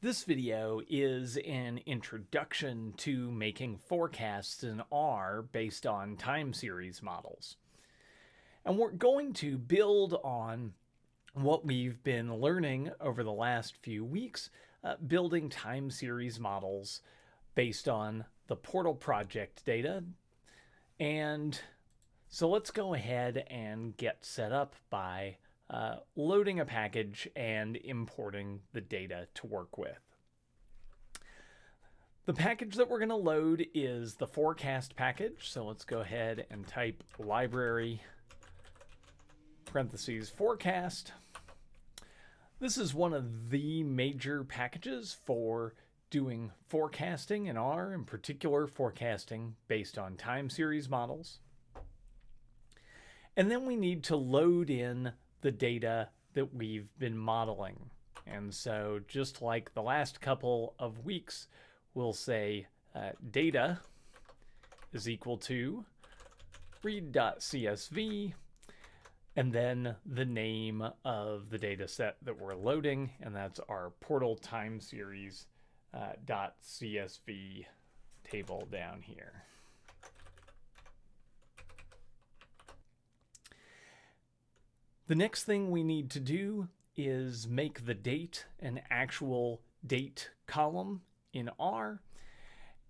This video is an introduction to making forecasts in R based on time series models. And we're going to build on what we've been learning over the last few weeks, uh, building time series models based on the Portal project data. And so let's go ahead and get set up by uh, loading a package and importing the data to work with. The package that we're going to load is the forecast package. So let's go ahead and type library parentheses forecast. This is one of the major packages for doing forecasting in R, in particular forecasting based on time series models. And then we need to load in the data that we've been modeling. And so just like the last couple of weeks, we'll say uh, data is equal to read.csv and then the name of the data set that we're loading, and that's our portal time series uh, .csv table down here. The next thing we need to do is make the date an actual date column in R.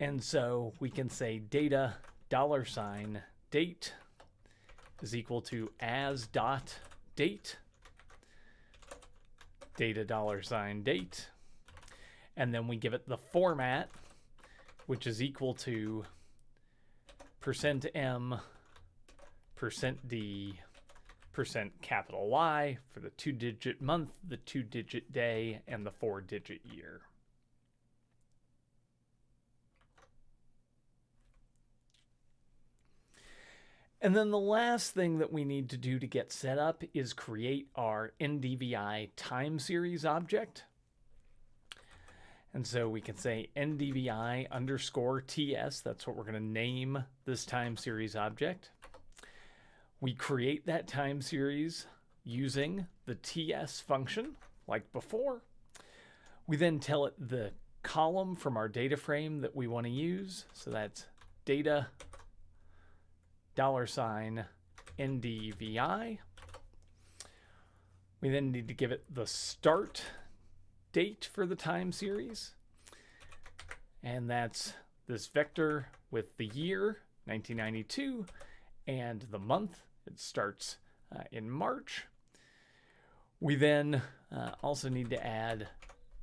And so we can say data dollar sign date is equal to as dot date data dollar sign date and then we give it the format which is equal to percent %m percent %d percent capital Y for the two digit month, the two digit day, and the four digit year. And then the last thing that we need to do to get set up is create our NDVI time series object. And so we can say NDVI underscore TS, that's what we're going to name this time series object. We create that time series using the TS function like before. We then tell it the column from our data frame that we want to use. So that's data dollar sign NDVI. We then need to give it the start date for the time series. And that's this vector with the year, 1992, and the month, it starts uh, in March. We then uh, also need to add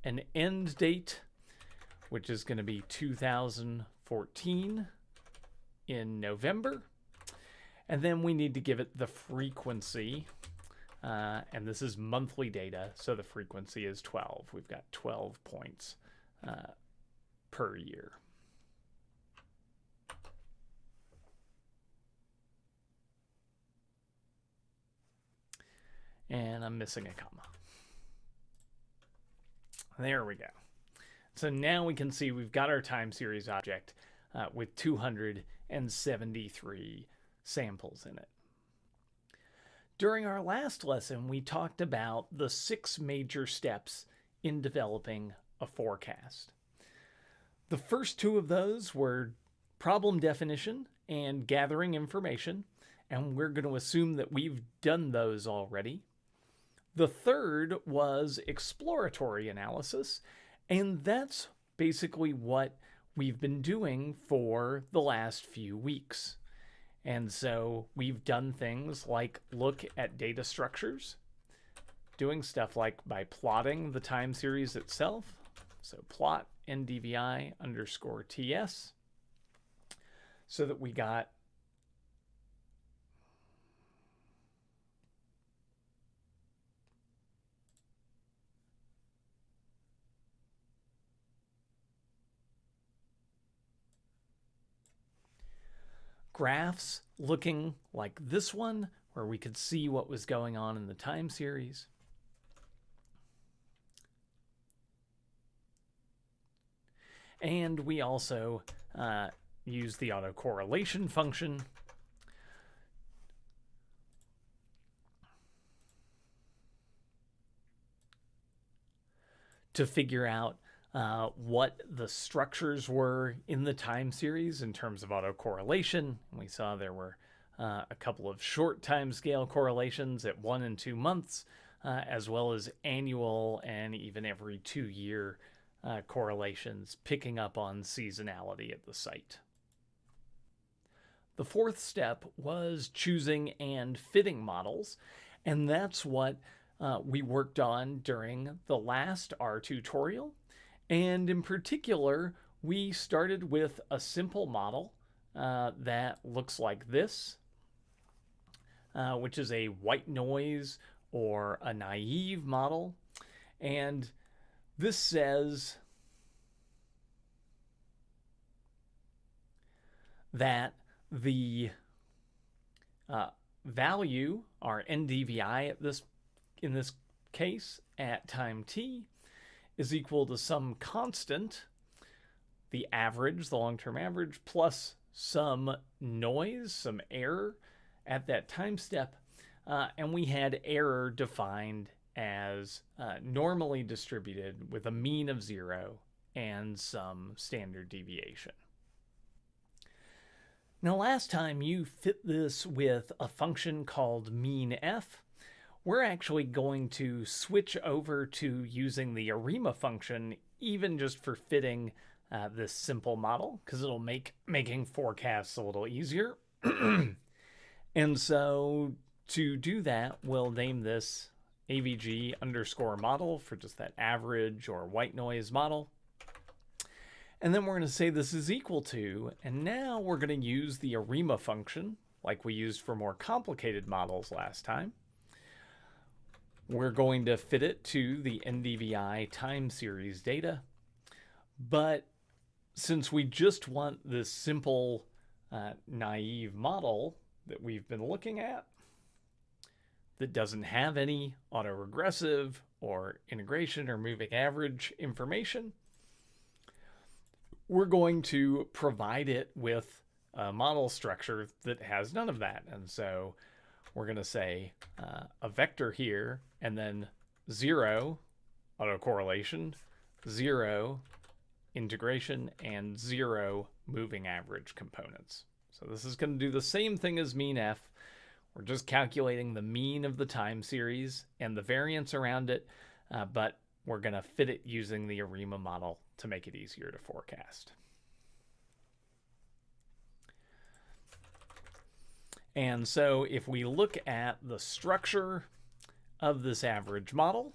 an end date, which is going to be 2014 in November. And then we need to give it the frequency. Uh, and this is monthly data, so the frequency is 12. We've got 12 points uh, per year. And I'm missing a comma. There we go. So now we can see we've got our time series object uh, with 273 samples in it. During our last lesson, we talked about the six major steps in developing a forecast. The first two of those were problem definition and gathering information, and we're going to assume that we've done those already. The third was exploratory analysis, and that's basically what we've been doing for the last few weeks. And so we've done things like look at data structures, doing stuff like by plotting the time series itself. So plot ndvi underscore ts so that we got graphs looking like this one, where we could see what was going on in the time series. And we also uh, use the autocorrelation function to figure out uh, what the structures were in the time series in terms of autocorrelation. We saw there were uh, a couple of short time scale correlations at one and two months, uh, as well as annual and even every two year uh, correlations, picking up on seasonality at the site. The fourth step was choosing and fitting models, and that's what uh, we worked on during the last R tutorial. And in particular, we started with a simple model uh, that looks like this, uh, which is a white noise or a naive model. And this says that the uh, value, our NDVI at this in this case at time t, is equal to some constant, the average, the long-term average, plus some noise, some error at that time step uh, and we had error defined as uh, normally distributed with a mean of zero and some standard deviation. Now, last time you fit this with a function called mean f. We're actually going to switch over to using the ARIMA function, even just for fitting uh, this simple model, because it'll make making forecasts a little easier. and so to do that, we'll name this AVG underscore model for just that average or white noise model. And then we're going to say this is equal to, and now we're going to use the ARIMA function like we used for more complicated models last time. We're going to fit it to the NDVI time series data. But since we just want this simple uh, naive model that we've been looking at, that doesn't have any autoregressive or integration or moving average information, we're going to provide it with a model structure that has none of that. And so we're going to say uh, a vector here and then zero autocorrelation, zero integration, and zero moving average components. So this is going to do the same thing as mean f, we're just calculating the mean of the time series and the variance around it, uh, but we're going to fit it using the ARIMA model to make it easier to forecast. And so if we look at the structure of this average model,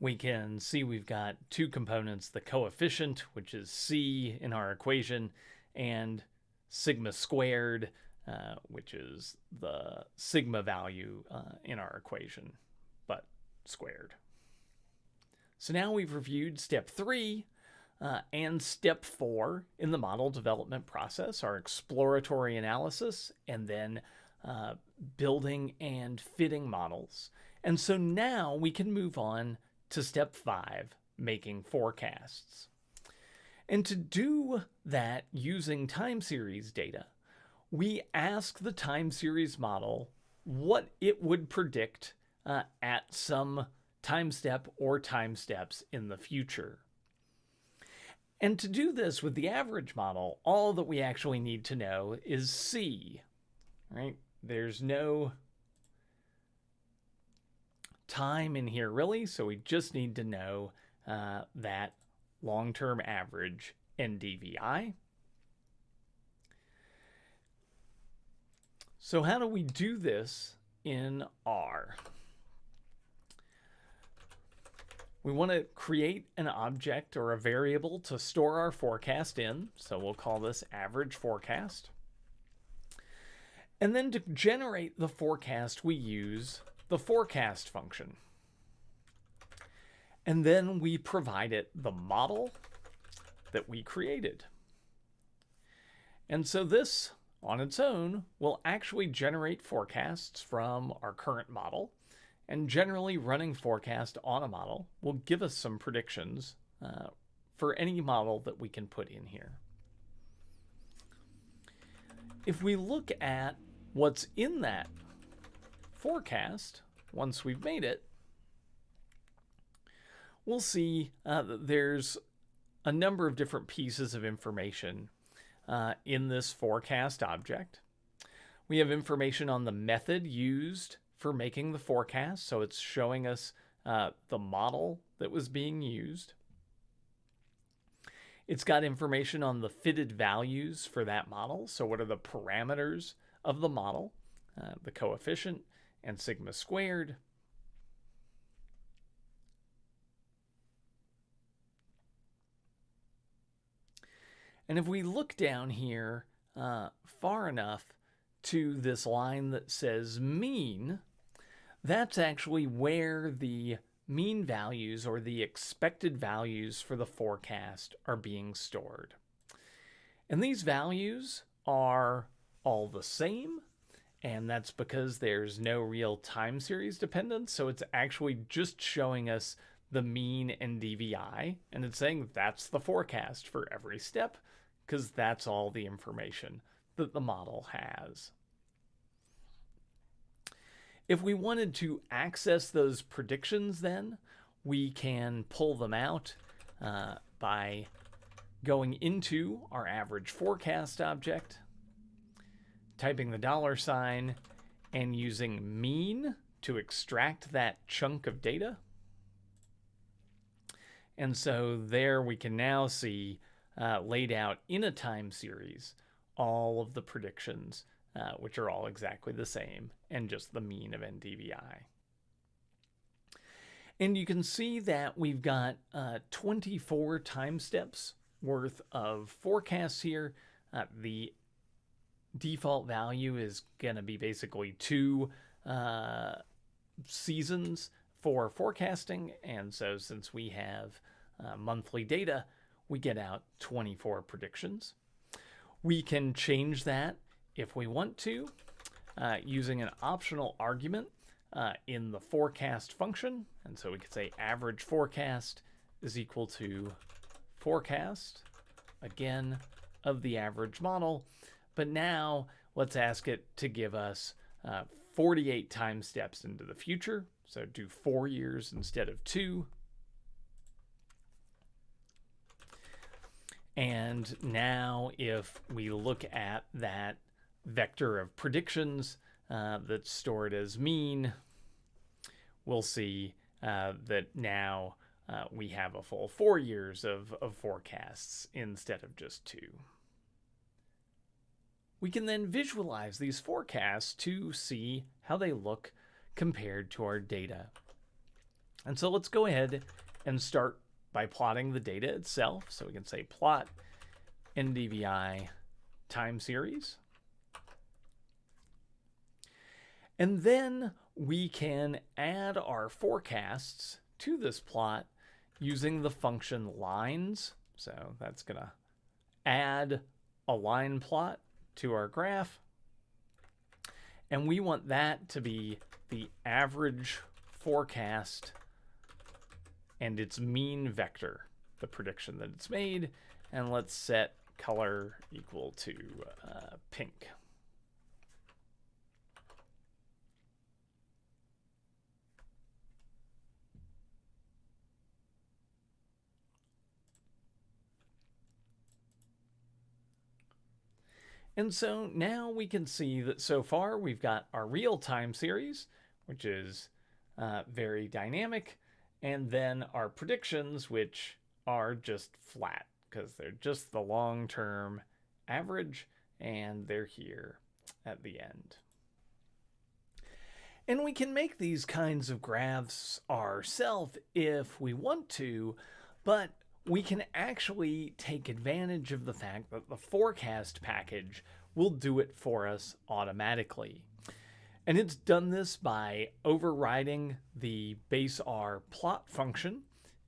we can see we've got two components, the coefficient, which is C in our equation, and sigma squared, uh, which is the sigma value uh, in our equation, but squared. So now we've reviewed step three uh, and step four in the model development process, are exploratory analysis, and then uh, building and fitting models. And so now we can move on to step five, making forecasts. And to do that using time series data, we ask the time series model what it would predict uh, at some time step or time steps in the future. And to do this with the average model, all that we actually need to know is C, right? There's no time in here really, so we just need to know uh, that long-term average NDVI. So how do we do this in R? We want to create an object or a variable to store our forecast in. So we'll call this average forecast. And then to generate the forecast, we use the forecast function. And then we provide it the model that we created. And so this, on its own, will actually generate forecasts from our current model. And generally running forecast on a model will give us some predictions uh, for any model that we can put in here. If we look at what's in that forecast, once we've made it, we'll see uh, there's a number of different pieces of information uh, in this forecast object. We have information on the method used for making the forecast. So it's showing us uh, the model that was being used. It's got information on the fitted values for that model. So what are the parameters of the model, uh, the coefficient and sigma squared. And if we look down here uh, far enough to this line that says mean, that's actually where the mean values or the expected values for the forecast are being stored. And these values are all the same, and that's because there's no real time series dependence, so it's actually just showing us the mean NDVI, and it's saying that's the forecast for every step, because that's all the information that the model has. If we wanted to access those predictions then, we can pull them out uh, by going into our average forecast object, typing the dollar sign, and using mean to extract that chunk of data. And so there we can now see uh, laid out in a time series all of the predictions uh, which are all exactly the same, and just the mean of NDVI. And you can see that we've got uh, 24 time steps worth of forecasts here. Uh, the default value is going to be basically two uh, seasons for forecasting. And so since we have uh, monthly data, we get out 24 predictions. We can change that if we want to, uh, using an optional argument uh, in the forecast function. And so we could say average forecast is equal to forecast, again, of the average model. But now let's ask it to give us uh, 48 time steps into the future. So do four years instead of two. And now if we look at that vector of predictions uh, that's stored as mean, we'll see uh, that now uh, we have a full four years of, of forecasts instead of just two. We can then visualize these forecasts to see how they look compared to our data. And so let's go ahead and start by plotting the data itself. So we can say plot NDVI time series. And then we can add our forecasts to this plot using the function lines. So that's going to add a line plot to our graph. And we want that to be the average forecast and its mean vector, the prediction that it's made. And let's set color equal to uh, pink. And so now we can see that so far we've got our real time series, which is uh, very dynamic, and then our predictions, which are just flat because they're just the long term average and they're here at the end. And we can make these kinds of graphs ourselves if we want to, but we can actually take advantage of the fact that the forecast package will do it for us automatically. And it's done this by overriding the base R plot function.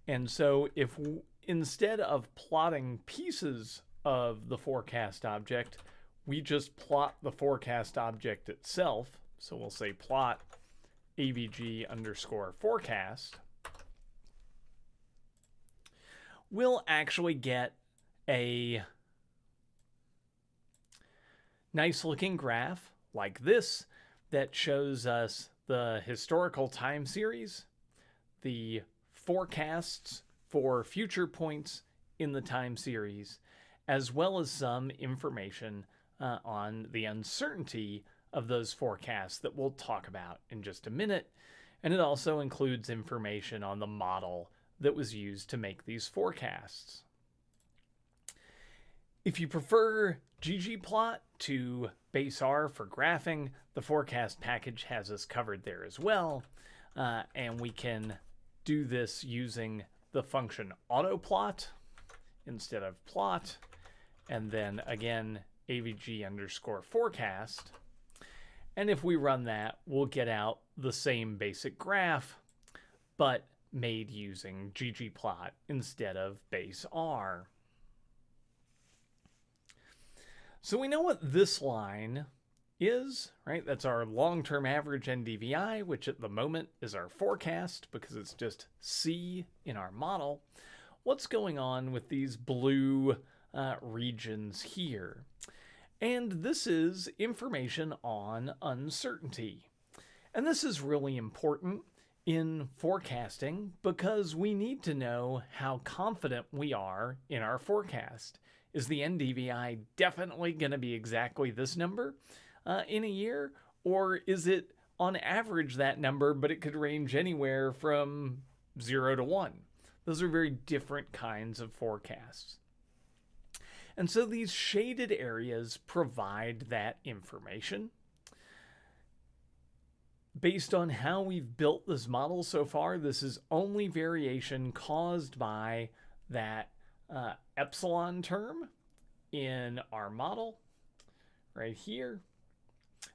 And so if instead of plotting pieces of the forecast object, we just plot the forecast object itself. So we'll say plot avg underscore forecast we'll actually get a nice looking graph like this that shows us the historical time series, the forecasts for future points in the time series, as well as some information uh, on the uncertainty of those forecasts that we'll talk about in just a minute. And it also includes information on the model that was used to make these forecasts. If you prefer ggplot to base R for graphing, the forecast package has us covered there as well. Uh, and we can do this using the function autoplot instead of plot. And then again, avg underscore forecast. And if we run that, we'll get out the same basic graph, but made using ggplot instead of base R. So we know what this line is, right? That's our long-term average NDVI, which at the moment is our forecast because it's just C in our model. What's going on with these blue uh, regions here? And this is information on uncertainty. And this is really important in forecasting because we need to know how confident we are in our forecast. Is the NDVI definitely going to be exactly this number uh, in a year? Or is it on average that number, but it could range anywhere from zero to one? Those are very different kinds of forecasts. And so these shaded areas provide that information. Based on how we've built this model so far, this is only variation caused by that uh, epsilon term in our model right here.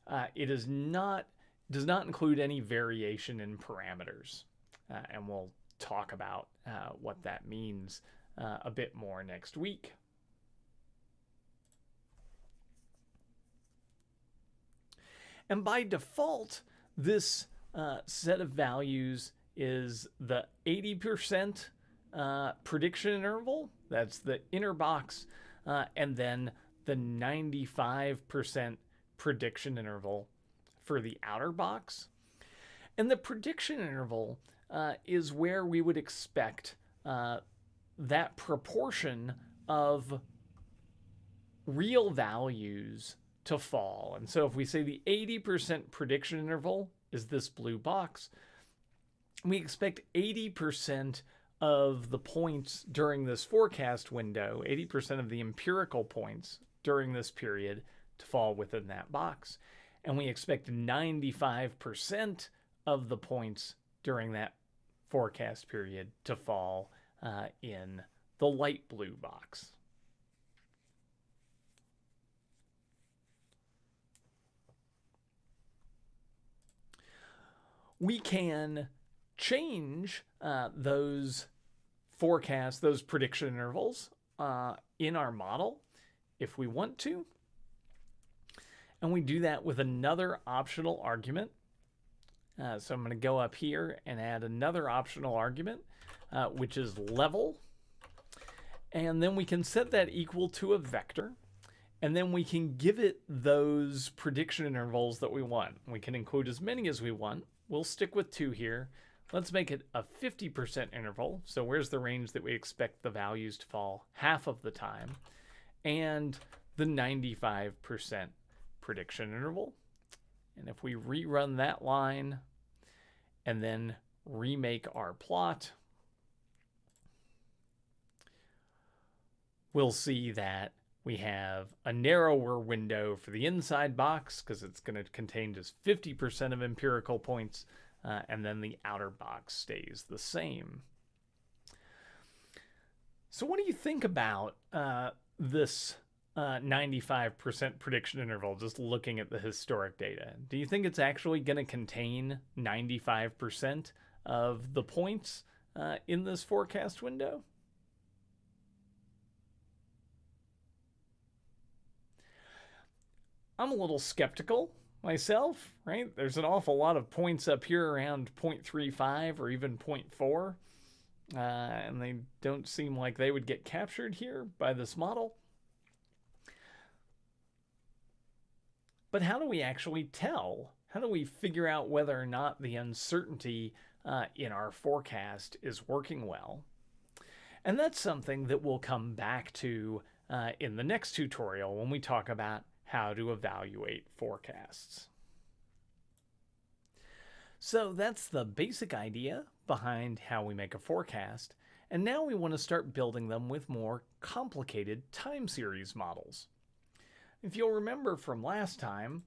Uh, it is not does not include any variation in parameters, uh, and we'll talk about uh, what that means uh, a bit more next week. And by default, this uh, set of values is the 80% uh, prediction interval. That's the inner box. Uh, and then the 95% prediction interval for the outer box. And the prediction interval uh, is where we would expect uh, that proportion of real values to fall. And so if we say the 80% prediction interval is this blue box, we expect 80% of the points during this forecast window, 80% of the empirical points during this period to fall within that box. And we expect 95% of the points during that forecast period to fall uh, in the light blue box. We can change uh, those forecasts, those prediction intervals uh, in our model if we want to. And we do that with another optional argument. Uh, so I'm going to go up here and add another optional argument, uh, which is level. And then we can set that equal to a vector. And then we can give it those prediction intervals that we want. We can include as many as we want. We'll stick with two here. Let's make it a 50% interval. So where's the range that we expect the values to fall half of the time? And the 95% prediction interval. And if we rerun that line and then remake our plot, we'll see that we have a narrower window for the inside box because it's going to contain just 50% of empirical points, uh, and then the outer box stays the same. So what do you think about uh, this uh, 95% prediction interval just looking at the historic data? Do you think it's actually going to contain 95% of the points uh, in this forecast window? I'm a little skeptical myself, right? There's an awful lot of points up here around 0.35 or even 0.4, uh, and they don't seem like they would get captured here by this model. But how do we actually tell How do we figure out whether or not the uncertainty uh, in our forecast is working well? And that's something that we'll come back to uh, in the next tutorial when we talk about how to evaluate forecasts. So that's the basic idea behind how we make a forecast. And now we want to start building them with more complicated time series models. If you'll remember from last time,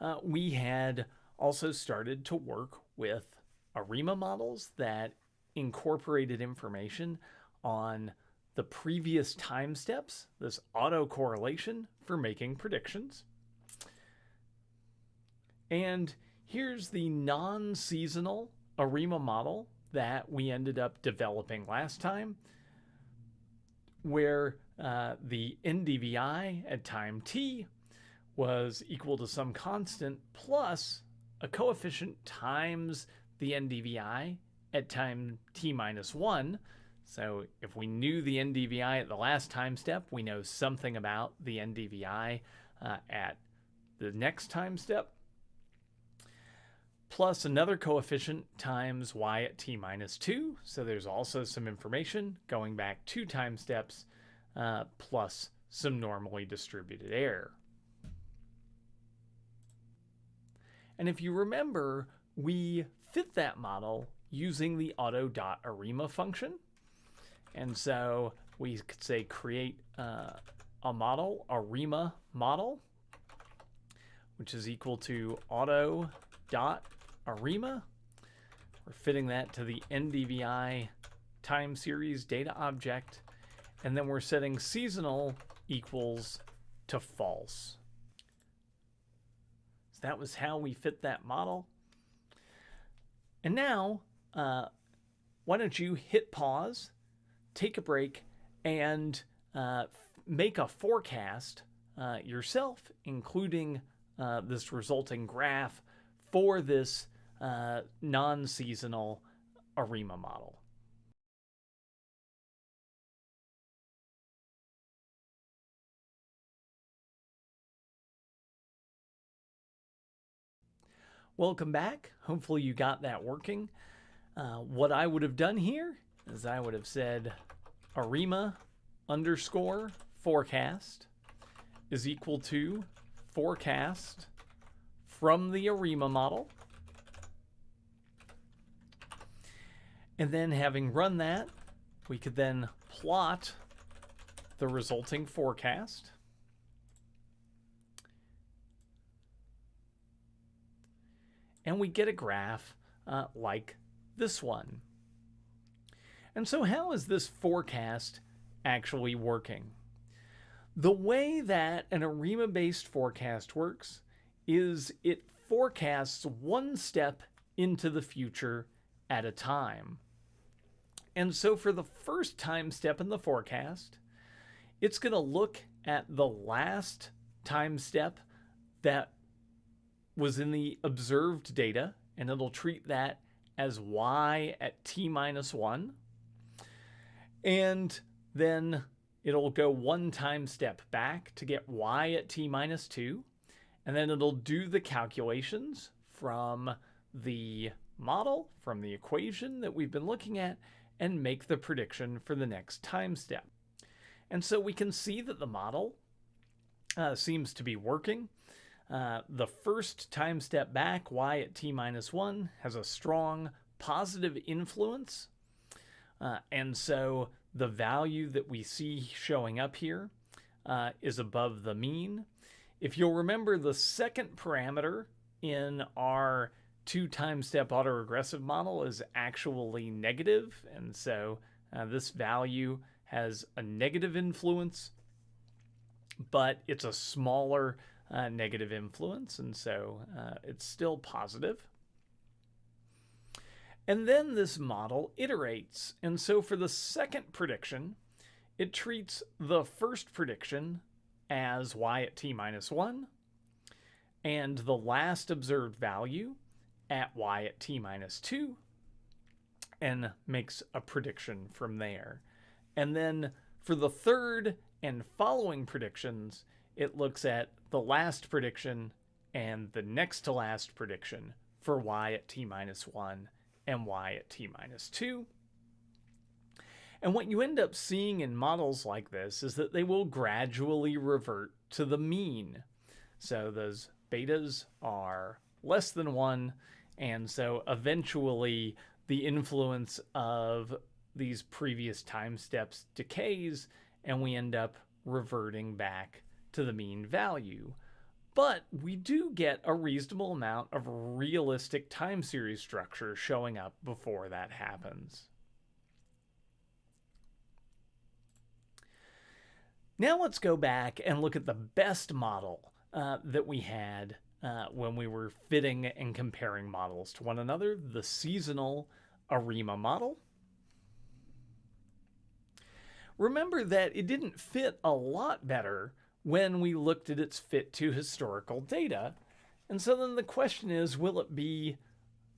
uh, we had also started to work with ARIMA models that incorporated information on the previous time steps, this autocorrelation for making predictions. And here's the non-seasonal ARIMA model that we ended up developing last time, where uh, the NDVI at time t was equal to some constant plus a coefficient times the NDVI at time t minus 1. So if we knew the NDVI at the last time step, we know something about the NDVI uh, at the next time step plus another coefficient times y at t minus 2. So there's also some information going back two time steps uh, plus some normally distributed error. And if you remember, we fit that model using the auto.arima function. And so we could say create uh, a model, a arima model, which is equal to auto dot ARIMA. We're fitting that to the NDVI time series data object. And then we're setting seasonal equals to false. So that was how we fit that model. And now, uh, why don't you hit pause, take a break, and uh, make a forecast uh, yourself, including uh, this resulting graph for this uh, non-seasonal ARIMA model. Welcome back. Hopefully you got that working. Uh, what I would have done here is I would have said ARIMA underscore forecast is equal to forecast from the ARIMA model. And then having run that, we could then plot the resulting forecast. And we get a graph uh, like this one. And so how is this forecast actually working? The way that an ARIMA-based forecast works is it forecasts one step into the future at a time. And so for the first time step in the forecast, it's going to look at the last time step that was in the observed data, and it'll treat that as y at t minus 1. And then it'll go one time step back to get y at t minus 2. And then it'll do the calculations from the model, from the equation that we've been looking at, and make the prediction for the next time step. And so we can see that the model uh, seems to be working. Uh, the first time step back, y at t minus 1, has a strong positive influence. Uh, and so the value that we see showing up here uh, is above the mean. If you'll remember, the second parameter in our two time step autoregressive model is actually negative, and so uh, this value has a negative influence, but it's a smaller uh, negative influence, and so uh, it's still positive. And then this model iterates, and so for the second prediction, it treats the first prediction as y at t minus 1, and the last observed value at y at t minus 2 and makes a prediction from there. And then for the third and following predictions, it looks at the last prediction and the next to last prediction for y at t minus 1 and y at t minus 2. And what you end up seeing in models like this is that they will gradually revert to the mean. So those betas are less than 1, and so eventually the influence of these previous time steps decays, and we end up reverting back to the mean value. But we do get a reasonable amount of realistic time series structure showing up before that happens. Now let's go back and look at the best model uh, that we had uh, when we were fitting and comparing models to one another, the seasonal ARIMA model. Remember that it didn't fit a lot better when we looked at its fit to historical data. And so then the question is, will it be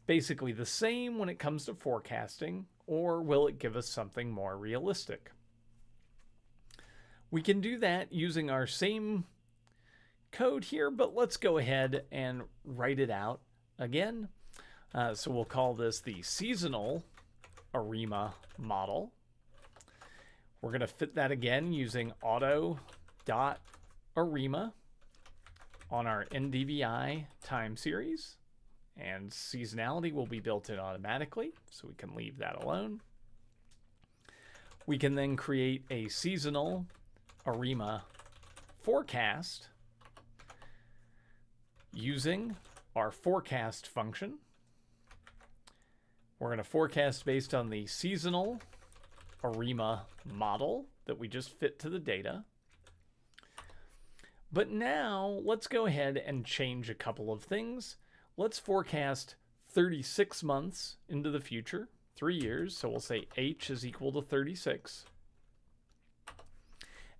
basically the same when it comes to forecasting, or will it give us something more realistic? We can do that using our same code here, but let's go ahead and write it out again. Uh, so we'll call this the seasonal ARIMA model. We're going to fit that again using auto dot ARIMA on our NDVI time series. And seasonality will be built in automatically, so we can leave that alone. We can then create a seasonal ARIMA forecast using our forecast function. We're going to forecast based on the seasonal ARIMA model that we just fit to the data. But now let's go ahead and change a couple of things. Let's forecast 36 months into the future, three years. So we'll say H is equal to 36.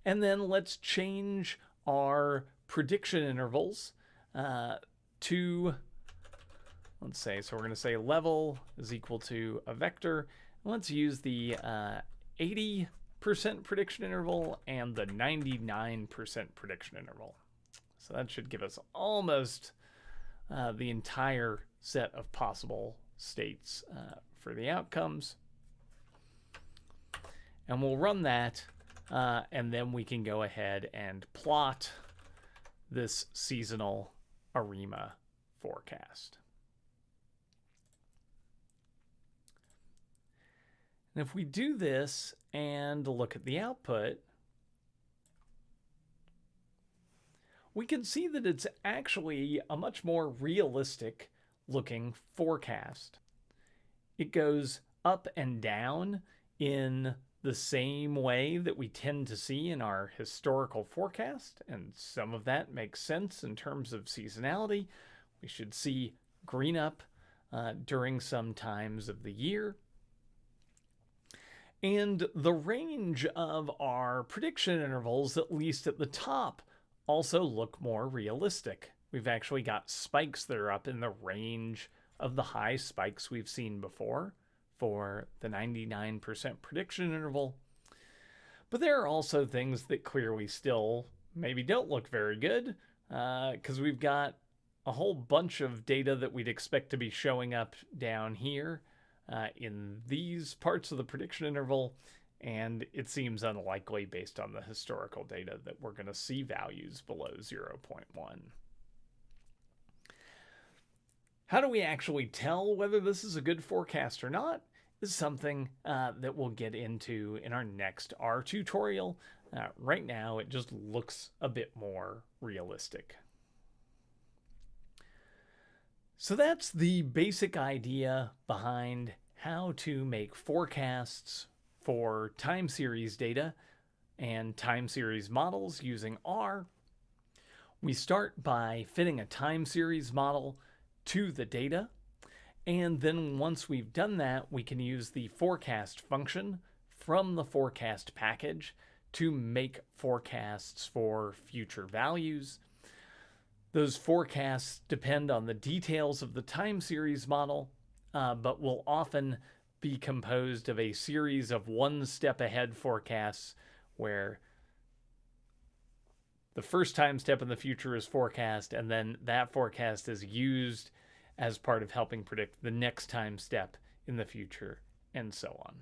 And then let's change our prediction intervals uh, to, let's say, so we're going to say level is equal to a vector. Let's use the uh, 80% prediction interval and the 99% prediction interval. So that should give us almost uh, the entire set of possible states uh, for the outcomes. And we'll run that, uh, and then we can go ahead and plot this seasonal ARIMA forecast. And if we do this and look at the output, we can see that it's actually a much more realistic looking forecast. It goes up and down in the same way that we tend to see in our historical forecast, and some of that makes sense in terms of seasonality. We should see green up uh, during some times of the year. And the range of our prediction intervals, at least at the top, also look more realistic. We've actually got spikes that are up in the range of the high spikes we've seen before for the 99% prediction interval. But there are also things that clearly still maybe don't look very good because uh, we've got a whole bunch of data that we'd expect to be showing up down here uh, in these parts of the prediction interval. And it seems unlikely based on the historical data that we're going to see values below 0.1. How do we actually tell whether this is a good forecast or not? Is something uh, that we'll get into in our next R tutorial. Uh, right now, it just looks a bit more realistic. So that's the basic idea behind how to make forecasts for time series data and time series models using R. We start by fitting a time series model to the data. And then once we've done that, we can use the forecast function from the forecast package to make forecasts for future values. Those forecasts depend on the details of the time series model, uh, but will often be composed of a series of one step ahead forecasts where the first time step in the future is forecast, and then that forecast is used as part of helping predict the next time step in the future, and so on.